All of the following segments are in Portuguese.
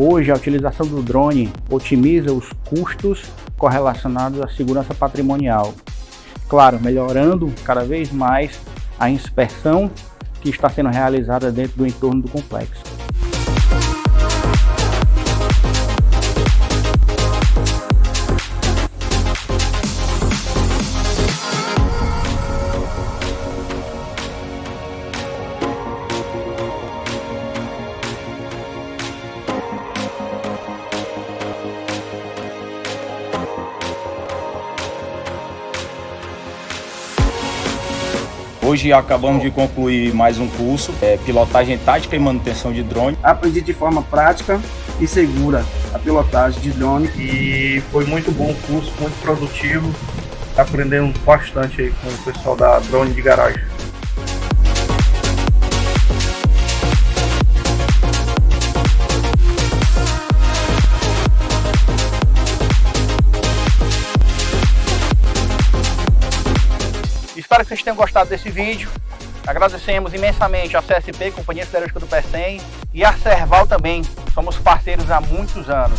Hoje, a utilização do drone otimiza os custos correlacionados à segurança patrimonial. Claro, melhorando cada vez mais a inspeção que está sendo realizada dentro do entorno do complexo. Hoje acabamos de concluir mais um curso, é, pilotagem tática e manutenção de drone. Aprendi de forma prática e segura a pilotagem de drone. E foi muito bom o curso, muito produtivo. Aprendendo bastante aí com o pessoal da Drone de Garagem. Espero que vocês tenham gostado desse vídeo. Agradecemos imensamente a CSP, Companhia Siderúrgica do Pecém, e a Serval também. Somos parceiros há muitos anos.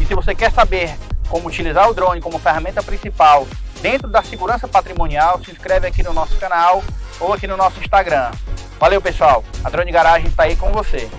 E se você quer saber como utilizar o drone como ferramenta principal dentro da segurança patrimonial, se inscreve aqui no nosso canal ou aqui no nosso Instagram. Valeu, pessoal. A Drone Garagem está aí com você.